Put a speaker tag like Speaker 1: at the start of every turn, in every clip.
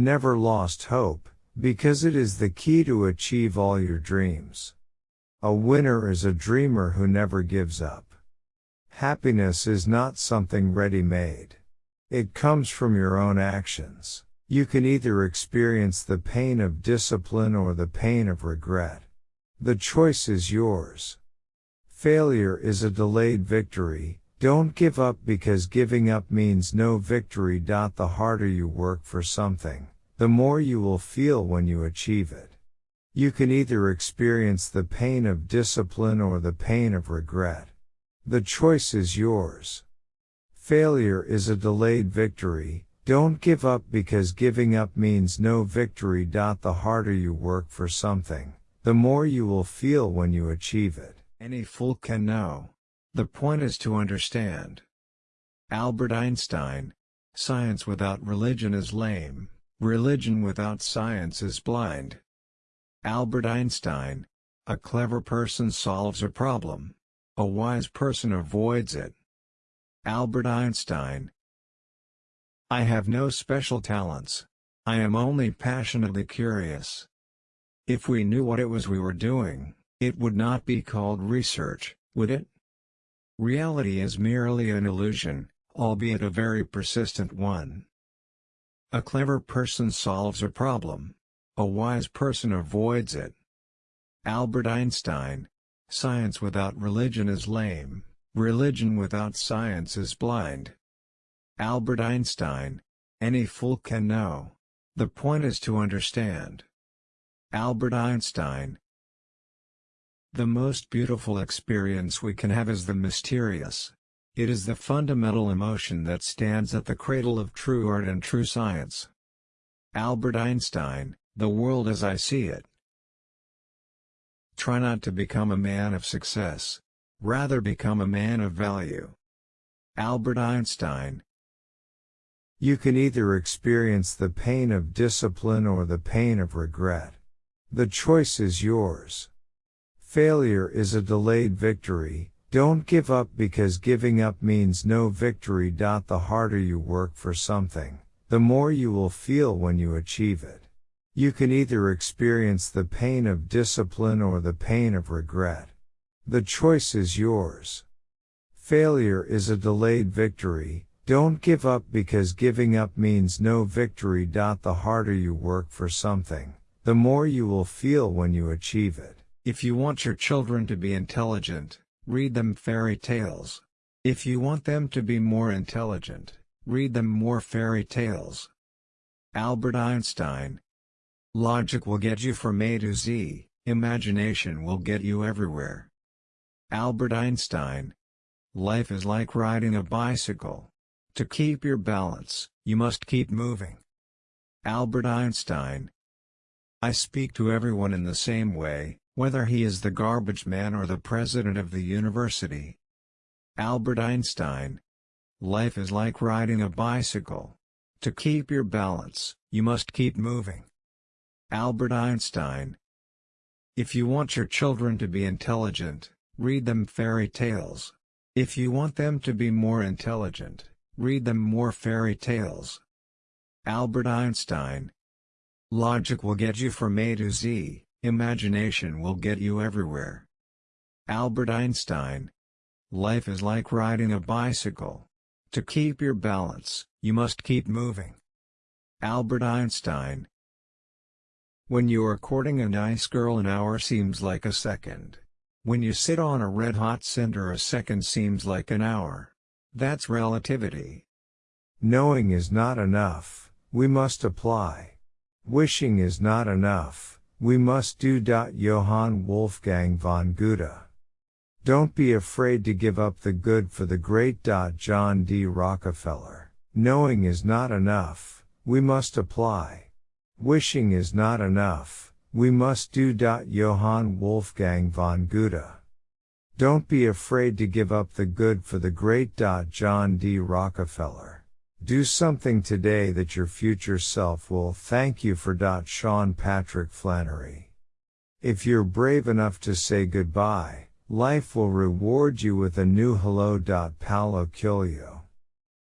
Speaker 1: Never lost hope, because it is the key to achieve all your dreams. A winner is a dreamer who never gives up. Happiness is not something ready made. It comes from your own actions. You can either experience the pain of discipline or the pain of regret. The choice is yours. Failure is a delayed victory, don't give up because giving up means no victory. The harder you work for something, the more you will feel when you achieve it. You can either experience the pain of discipline or the pain of regret. The choice is yours. Failure is a delayed victory. Don't give up because giving up means no victory. The harder you work for something, the more you will feel when you achieve it. Any fool can know. The point is to understand. Albert Einstein, science without religion is lame, religion without science is blind. Albert Einstein, a clever person solves a problem, a wise person avoids it. Albert Einstein I have no special talents, I am only passionately curious. If we knew what it was we were doing, it would not be called research, would it? Reality is merely an illusion, albeit a very persistent one. A clever person solves a problem. A wise person avoids it. Albert Einstein, Science without religion is lame, religion without science is blind. Albert Einstein, any fool can know. The point is to understand. Albert Einstein, the most beautiful experience we can have is the mysterious. It is the fundamental emotion that stands at the cradle of true art and true science. Albert Einstein, The World as I See It Try not to become a man of success. Rather become a man of value. Albert Einstein You can either experience the pain of discipline or the pain of regret. The choice is yours. Failure is a delayed victory. Don't give up because giving up means no victory. The harder you work for something, the more you will feel when you achieve it. You can either experience the pain of discipline or the pain of regret. The choice is yours. Failure is a delayed victory. Don't give up because giving up means no victory. The harder you work for something, the more you will feel when you achieve it. If you want your children to be intelligent, read them fairy tales. If you want them to be more intelligent, read them more fairy tales. Albert Einstein Logic will get you from A to Z, imagination will get you everywhere. Albert Einstein Life is like riding a bicycle. To keep your balance, you must keep moving. Albert Einstein I speak to everyone in the same way, whether he is the garbage man or the president of the university. Albert Einstein. Life is like riding a bicycle. To keep your balance, you must keep moving. Albert Einstein. If you want your children to be intelligent, read them fairy tales. If you want them to be more intelligent, read them more fairy tales. Albert Einstein. Logic will get you from A to Z. Imagination will get you everywhere. Albert Einstein Life is like riding a bicycle. To keep your balance, you must keep moving. Albert Einstein When you are courting a nice girl an hour seems like a second. When you sit on a red-hot cinder a second seems like an hour. That's relativity. Knowing is not enough, we must apply. Wishing is not enough we must do. Johann Wolfgang von Goethe. Don't be afraid to give up the good for the great. John D. Rockefeller. Knowing is not enough, we must apply. Wishing is not enough, we must do. Johann Wolfgang von Goethe. Don't be afraid to give up the good for the great. John D. Rockefeller. Do something today that your future self will thank you for. Sean Patrick Flanery. If you're brave enough to say goodbye, life will reward you with a new hello. Paulo Coelho.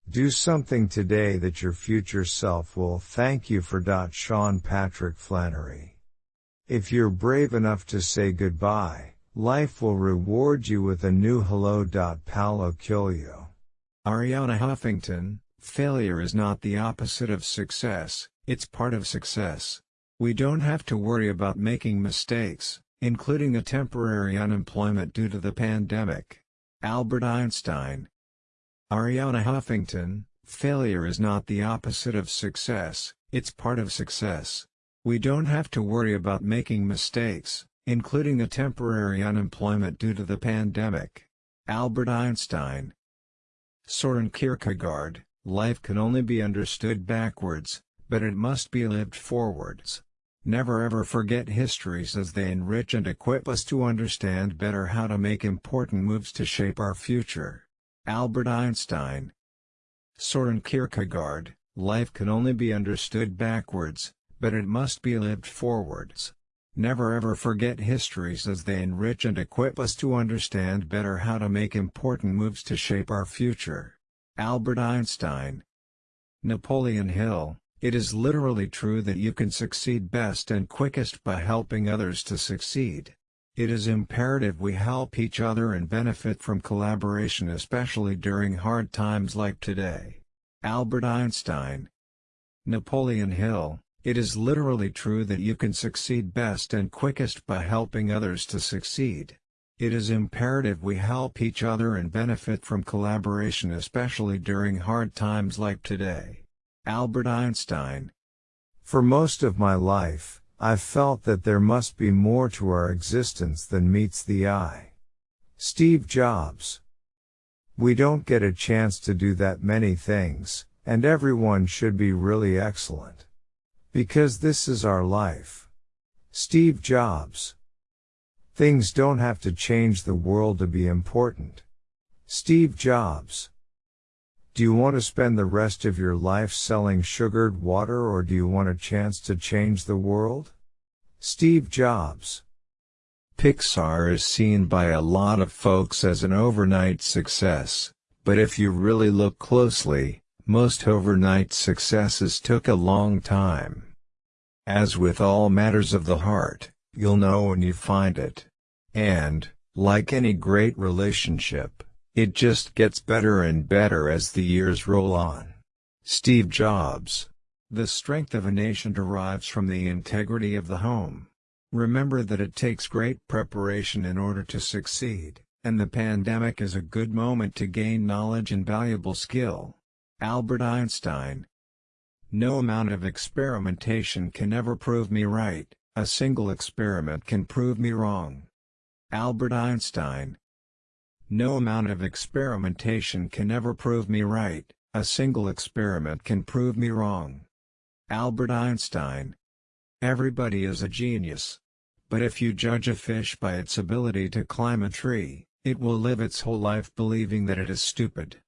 Speaker 1: Do something today that your future self will thank you for. Sean Patrick Flanery. If you're brave enough to say goodbye, life will reward you with a new hello. Paulo Coelho. Arianna Huffington, Failure is not the opposite of success, it's part of success. We don't have to worry about making mistakes, including a temporary unemployment due to the pandemic. Albert Einstein Arianna Huffington, failure is not the opposite of success, it's part of success. We don't have to worry about making mistakes, including a temporary unemployment due to the pandemic. Albert Einstein Soren Kierkegaard Life can only be understood backwards, but it must be lived forwards. Never ever forget histories as they enrich and equip us to understand better how to make important moves to shape our future. Albert Einstein Soren Kierkegaard, life can only be understood backwards, but it must be lived forwards. Never ever forget histories as they enrich and equip us to understand better how to make important moves to shape our future. Albert Einstein. Napoleon Hill, it is literally true that you can succeed best and quickest by helping others to succeed. It is imperative we help each other and benefit from collaboration especially during hard times like today. Albert Einstein Napoleon Hill It is literally true that you can succeed best and quickest by helping others to succeed. It is imperative we help each other and benefit from collaboration especially during hard times like today. Albert Einstein For most of my life, I've felt that there must be more to our existence than meets the eye. Steve Jobs We don't get a chance to do that many things, and everyone should be really excellent. Because this is our life. Steve Jobs Things don't have to change the world to be important. Steve Jobs. Do you want to spend the rest of your life selling sugared water or do you want a chance to change the world? Steve Jobs. Pixar is seen by a lot of folks as an overnight success, but if you really look closely, most overnight successes took a long time. As with all matters of the heart, You'll know when you find it. And, like any great relationship, it just gets better and better as the years roll on. Steve Jobs The strength of a nation derives from the integrity of the home. Remember that it takes great preparation in order to succeed, and the pandemic is a good moment to gain knowledge and valuable skill. Albert Einstein No amount of experimentation can ever prove me right. A single experiment can prove me wrong. Albert Einstein No amount of experimentation can ever prove me right, a single experiment can prove me wrong. Albert Einstein Everybody is a genius. But if you judge a fish by its ability to climb a tree, it will live its whole life believing that it is stupid.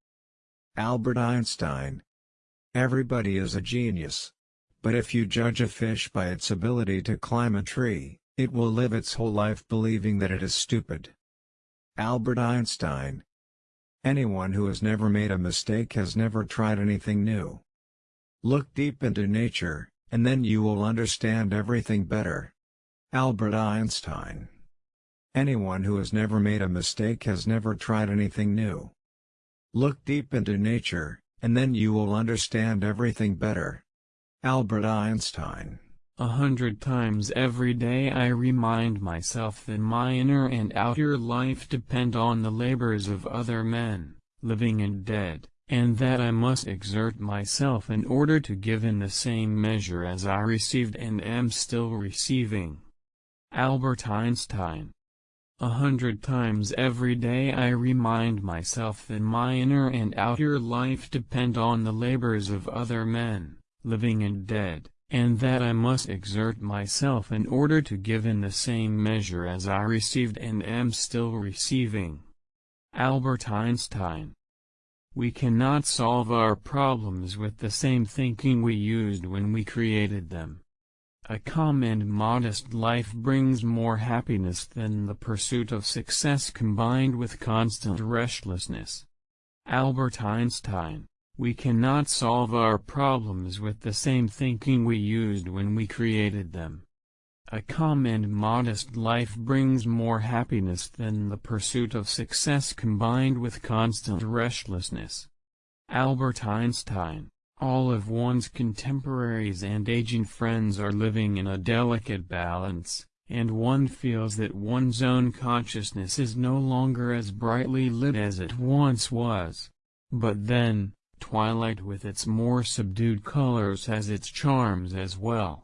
Speaker 1: Albert Einstein Everybody is a genius. But if you judge a fish by its ability to climb a tree, it will live its whole life believing that it is stupid. Albert Einstein Anyone who has never made a mistake has never tried anything new. Look deep into nature, and then you will understand everything better. Albert Einstein Anyone who has never made a mistake has never tried anything new. Look deep into nature, and then you will understand everything better. Albert Einstein
Speaker 2: a hundred times every day I remind myself that my inner and outer life depend on the labors of other men, living and dead, and that I must exert myself in order to give in the same measure as I received and am still receiving. Albert Einstein a hundred times every day I remind myself that my inner and outer life depend on the labors of other men, living and dead, and that I must exert myself in order to give in the same measure as I received and am still receiving. Albert Einstein we cannot solve our problems with the same thinking we used when we created them. A calm and modest life brings more happiness than the pursuit of success combined with constant restlessness. Albert Einstein we cannot solve our problems with the same thinking we used when we created them. A calm and modest life brings more happiness than the pursuit of success combined with constant restlessness. Albert Einstein, all of one's contemporaries and aging friends are living in a delicate balance, and one feels that one's own consciousness is no longer as brightly lit as it once was. But then, Twilight with its more subdued colors has its charms as well.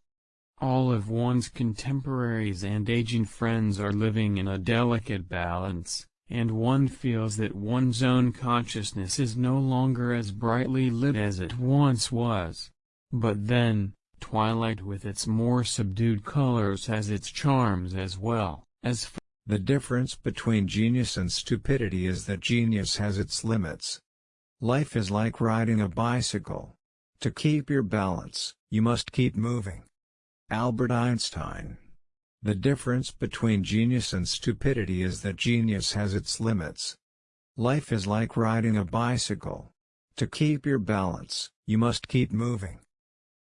Speaker 2: All of one's contemporaries and aging friends are living in a delicate balance, and one feels that one's own consciousness is no longer as brightly lit as it once was. But then, Twilight with its more subdued colors has its charms as well,
Speaker 1: as the difference between genius and stupidity is that genius has its limits. Life is like riding a bicycle. To keep your balance, you must keep moving. Albert Einstein The difference between genius and stupidity is that genius has its limits. Life is like riding a bicycle. To keep your balance, you must keep moving.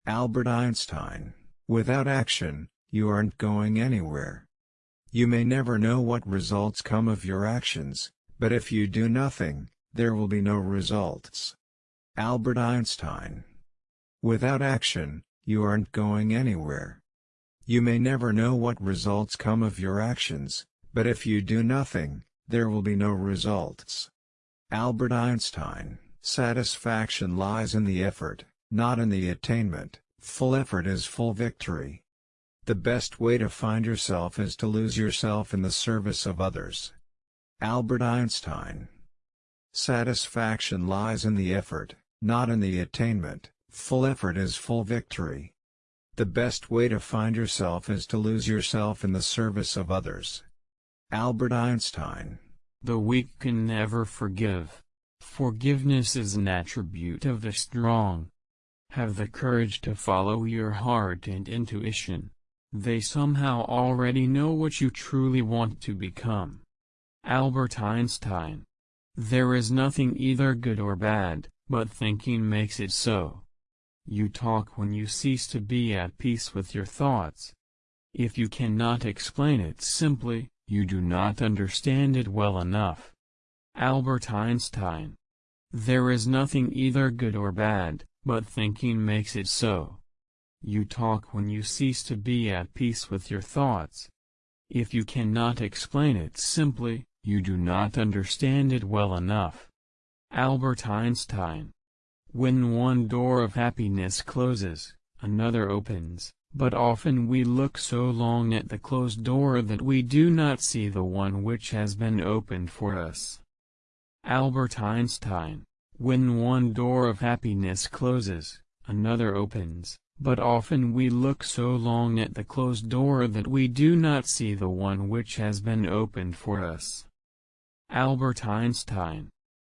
Speaker 1: Albert Einstein Without action, you aren't going anywhere. You may never know what results come of your actions, but if you do nothing, there will be no results. Albert Einstein. Without action, you aren't going anywhere. You may never know what results come of your actions, but if you do nothing, there will be no results. Albert Einstein. Satisfaction lies in the effort, not in the attainment. Full effort is full victory. The best way to find yourself is to lose yourself in the service of others. Albert Einstein Satisfaction lies in the effort, not in the attainment. Full effort is full victory. The best way to find yourself is to lose yourself in the service of others. Albert Einstein The weak can never forgive. Forgiveness is
Speaker 2: an attribute of the strong. Have the courage to follow your heart and intuition. They somehow already know what you truly want to become. Albert Einstein there is nothing either good or bad, but thinking makes it so. You talk when you cease to be at peace with your thoughts. If you cannot explain it simply, you do not understand it well enough. Albert Einstein There is nothing either good or bad, but thinking makes it so. You talk when you cease to be at peace with your thoughts. If you cannot explain it simply, you do not understand it well enough. Albert Einstein. When one door of happiness closes, another opens, but often we look so long at the closed door that we do not see the one which has been opened for us. Albert Einstein. When one door of happiness closes, another opens, but often we look so long at the closed door that we do not see the one which has been opened for us. Albert Einstein